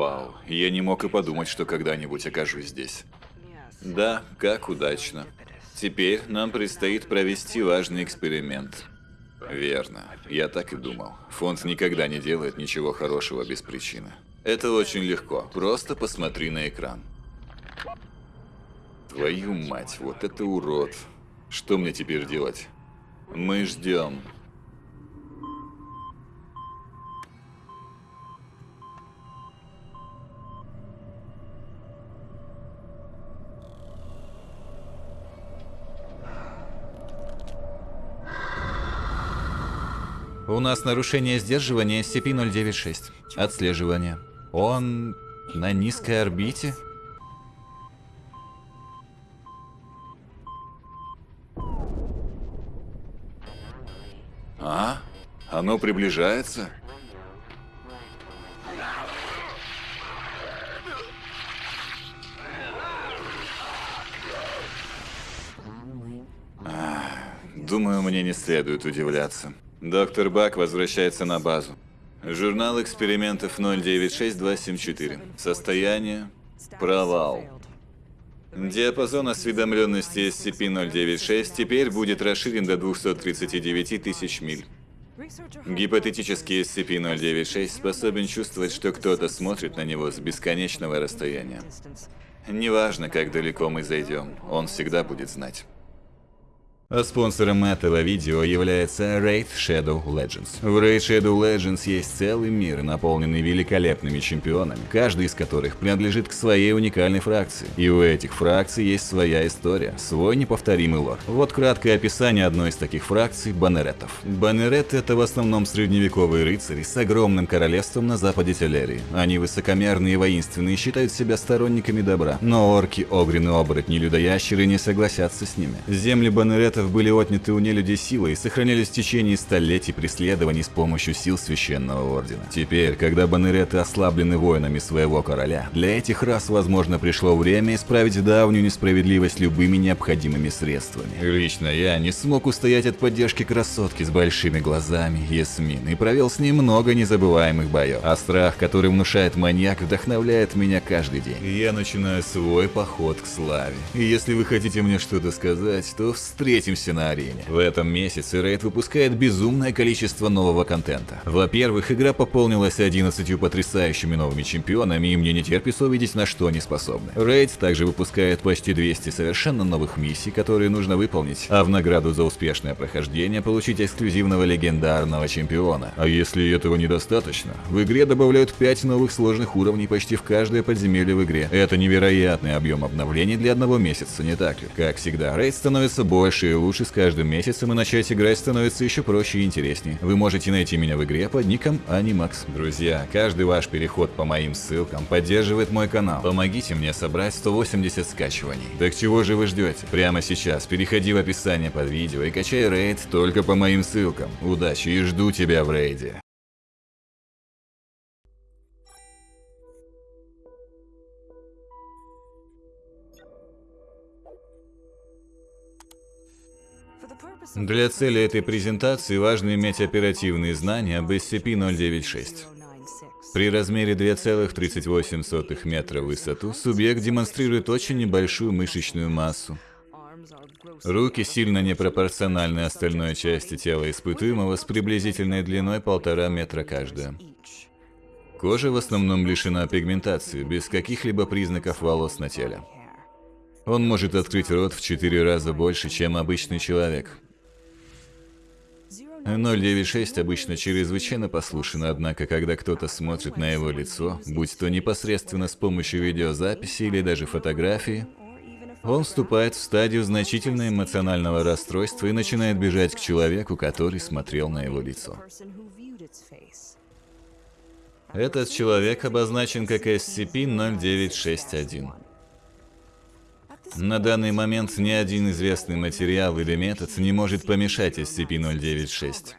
Вау, я не мог и подумать, что когда-нибудь окажусь здесь. Да, как удачно. Теперь нам предстоит провести важный эксперимент. Верно, я так и думал. Фонд никогда не делает ничего хорошего без причины. Это очень легко, просто посмотри на экран. Твою мать, вот это урод. Что мне теперь делать? Мы ждем. У нас нарушение сдерживания SCP-096. Отслеживание. Он на низкой орбите? А? Оно приближается? А, Думаю, мне не следует удивляться. Доктор Бак возвращается на базу. Журнал экспериментов 096274. Состояние провал. Диапазон осведомленности SCP-096 теперь будет расширен до 239 тысяч миль. Гипотетический SCP-096 способен чувствовать, что кто-то смотрит на него с бесконечного расстояния. Неважно, как далеко мы зайдем, он всегда будет знать. А спонсором этого видео является Raid Shadow Legends. В Raid Shadow Legends есть целый мир, наполненный великолепными чемпионами, каждый из которых принадлежит к своей уникальной фракции. И у этих фракций есть своя история, свой неповторимый лор. Вот краткое описание одной из таких фракций – Баннеретов. Баннерет – это в основном средневековые рыцари с огромным королевством на западе Телерии. Они высокомерные и воинственные, считают себя сторонниками добра. Но орки, огрины, оборотни, людоящеры не согласятся с ними. Земли Баннеретов были отняты у нелюдей силой и сохранялись в течение столетий преследований с помощью сил Священного Ордена. Теперь, когда Баннереты ослаблены воинами своего короля, для этих рас, возможно, пришло время исправить давнюю несправедливость любыми необходимыми средствами. Лично я не смог устоять от поддержки красотки с большими глазами, Ясмин, и провел с ней много незабываемых боев. А страх, который внушает маньяк, вдохновляет меня каждый день. Я начинаю свой поход к славе. И если вы хотите мне что-то сказать, то встретимся на арене. В этом месяце Raid выпускает безумное количество нового контента. Во-первых, игра пополнилась 11 потрясающими новыми чемпионами, и мне не терпится увидеть, на что они способны. Raid также выпускает почти 200 совершенно новых миссий, которые нужно выполнить, а в награду за успешное прохождение получить эксклюзивного легендарного чемпиона. А если этого недостаточно, в игре добавляют 5 новых сложных уровней почти в каждое подземелье в игре. Это невероятный объем обновлений для одного месяца, не так ли? Как всегда, Raid становится больше и лучше с каждым месяцем, и начать играть становится еще проще и интереснее. Вы можете найти меня в игре под ником Animax. Друзья, каждый ваш переход по моим ссылкам поддерживает мой канал. Помогите мне собрать 180 скачиваний. Так чего же вы ждете? Прямо сейчас переходи в описание под видео и качай рейд только по моим ссылкам. Удачи и жду тебя в рейде. Для цели этой презентации важно иметь оперативные знания об SCP-096. При размере 2,38 метра в высоту субъект демонстрирует очень небольшую мышечную массу. Руки сильно непропорциональны остальной части тела испытуемого с приблизительной длиной полтора метра каждая. Кожа в основном лишена пигментации, без каких-либо признаков волос на теле. Он может открыть рот в 4 раза больше, чем обычный человек. 096 обычно чрезвычайно послушен, однако когда кто-то смотрит на его лицо, будь то непосредственно с помощью видеозаписи или даже фотографии, он вступает в стадию значительного эмоционального расстройства и начинает бежать к человеку, который смотрел на его лицо. Этот человек обозначен как SCP-0961. На данный момент ни один известный материал или метод не может помешать SCP-096.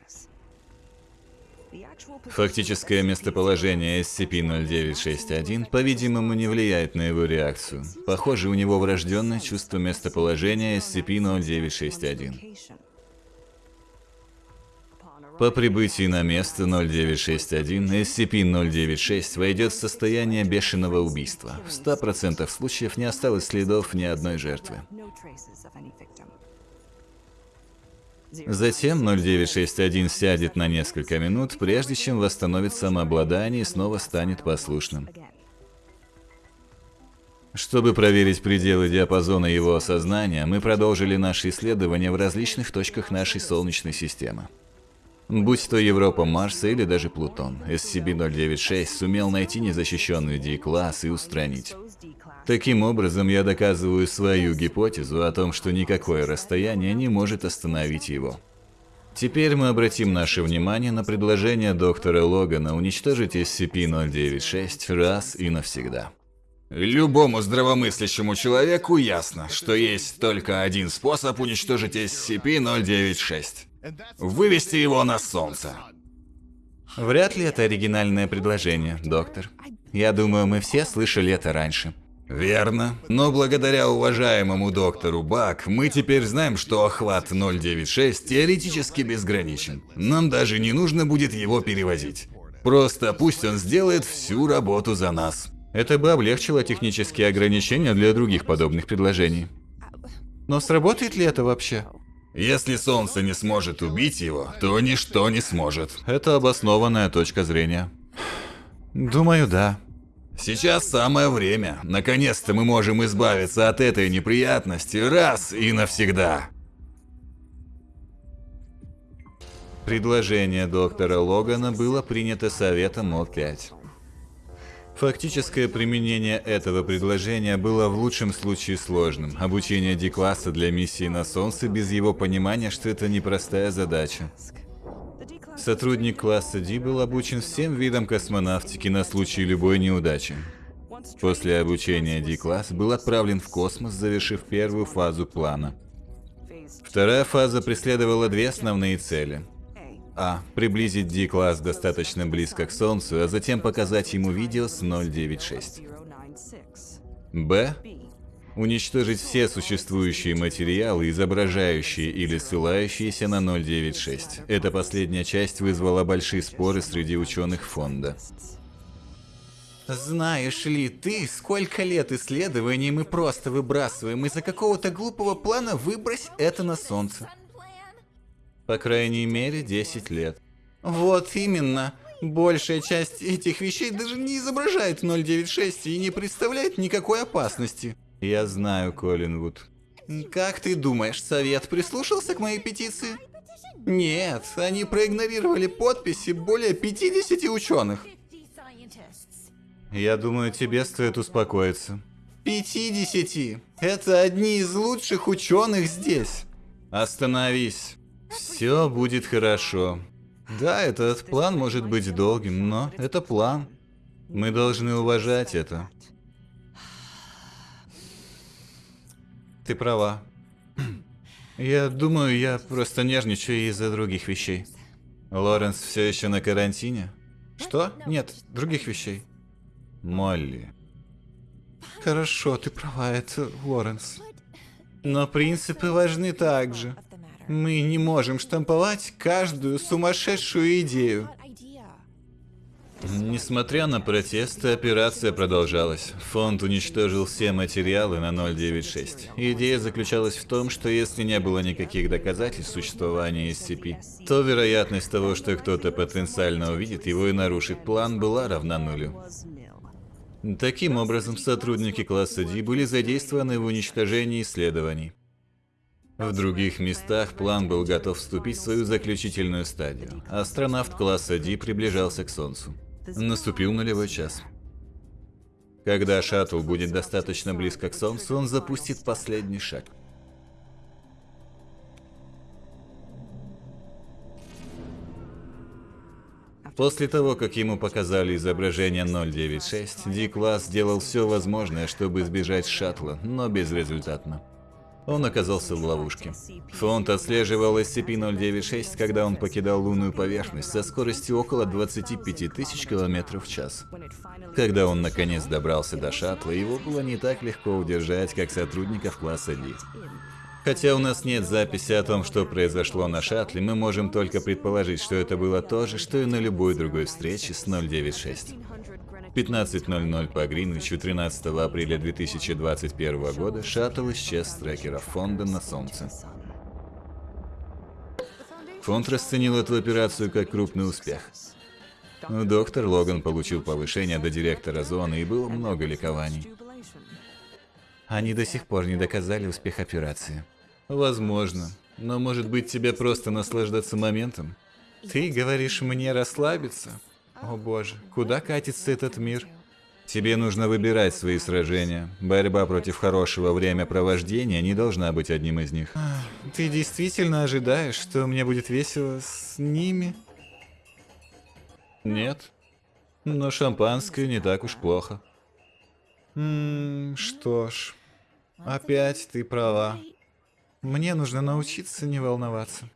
Фактическое местоположение SCP-0961, по-видимому, не влияет на его реакцию. Похоже, у него врожденное чувство местоположения SCP-0961. По прибытии на место 0961 SCP-096 войдет в состояние бешеного убийства. В 100% случаев не осталось следов ни одной жертвы. Затем 0961 сядет на несколько минут, прежде чем восстановит самообладание и снова станет послушным. Чтобы проверить пределы диапазона его сознания, мы продолжили наши исследования в различных точках нашей Солнечной системы. Будь то Европа Марса или даже Плутон, SCP-096 сумел найти незащищенную D-класс и устранить. Таким образом, я доказываю свою гипотезу о том, что никакое расстояние не может остановить его. Теперь мы обратим наше внимание на предложение доктора Логана уничтожить SCP-096 раз и навсегда. Любому здравомыслящему человеку ясно, что есть только один способ уничтожить SCP-096 вывести его на солнце. Вряд ли это оригинальное предложение, доктор. Я думаю, мы все слышали это раньше. Верно. Но благодаря уважаемому доктору Бак, мы теперь знаем, что охват 096 теоретически безграничен. Нам даже не нужно будет его перевозить. Просто пусть он сделает всю работу за нас. Это бы облегчило технические ограничения для других подобных предложений. Но сработает ли это вообще? Если Солнце не сможет убить его, то ничто не сможет. Это обоснованная точка зрения. Думаю, да. Сейчас самое время. Наконец-то мы можем избавиться от этой неприятности раз и навсегда. Предложение доктора Логана было принято Советом МОД-5. Фактическое применение этого предложения было в лучшем случае сложным. Обучение D-класса для миссии на Солнце без его понимания, что это непростая задача. Сотрудник класса D был обучен всем видам космонавтики на случай любой неудачи. После обучения D-класс был отправлен в космос, завершив первую фазу плана. Вторая фаза преследовала две основные цели. А. Приблизить D-класс достаточно близко к Солнцу, а затем показать ему видео с 096. Б. Уничтожить все существующие материалы, изображающие или ссылающиеся на 096. Эта последняя часть вызвала большие споры среди ученых фонда. Знаешь ли ты, сколько лет исследований мы просто выбрасываем из-за какого-то глупого плана выбрось это на Солнце? По крайней мере, 10 лет. Вот именно. Большая часть этих вещей даже не изображает 096 и не представляет никакой опасности. Я знаю, Коллинвуд. Как ты думаешь, совет прислушался к моей петиции? Нет, они проигнорировали подписи более 50 ученых. Я думаю, тебе стоит успокоиться. 50! Это одни из лучших ученых здесь. Остановись. Все будет хорошо. Да, этот план может быть долгим, но это план. Мы должны уважать это. Ты права. Я думаю, я просто нервничаю из-за других вещей. Лоренс все еще на карантине? Что? Нет, других вещей. Молли. Хорошо, ты права, это Лоренс. Но принципы важны также. Мы не можем штамповать каждую сумасшедшую идею. Несмотря на протесты, операция продолжалась. Фонд уничтожил все материалы на 096. Идея заключалась в том, что если не было никаких доказательств существования SCP, то вероятность того, что кто-то потенциально увидит его и нарушит план, была равна нулю. Таким образом, сотрудники класса D были задействованы в уничтожении исследований. В других местах план был готов вступить в свою заключительную стадию. Астронавт класса D приближался к Солнцу. Наступил нулевой час. Когда шаттл будет достаточно близко к Солнцу, он запустит последний шаг. После того, как ему показали изображение 096, D-класс сделал все возможное, чтобы избежать шаттла, но безрезультатно. Он оказался в ловушке. Фонд отслеживал SCP-096, когда он покидал лунную поверхность со скоростью около 25 тысяч километров в час. Когда он наконец добрался до шаттла, его было не так легко удержать, как сотрудников класса D. Хотя у нас нет записи о том, что произошло на шаттле, мы можем только предположить, что это было то же, что и на любой другой встрече с 096. 15.00 по Гринвичу 13 апреля 2021 года шаттл исчез с трекера фонда на Солнце. Фонд расценил эту операцию как крупный успех. Доктор Логан получил повышение до директора зоны и было много ликований. Они до сих пор не доказали успех операции. Возможно. Но может быть тебе просто наслаждаться моментом? Ты говоришь мне расслабиться? О боже, куда катится этот мир? Тебе нужно выбирать свои сражения. Борьба против хорошего времяпровождения не должна быть одним из них. Ты действительно ожидаешь, что мне будет весело с ними? Нет. Но шампанское не так уж плохо. Ммм, что ж. Опять ты права. Мне нужно научиться не волноваться.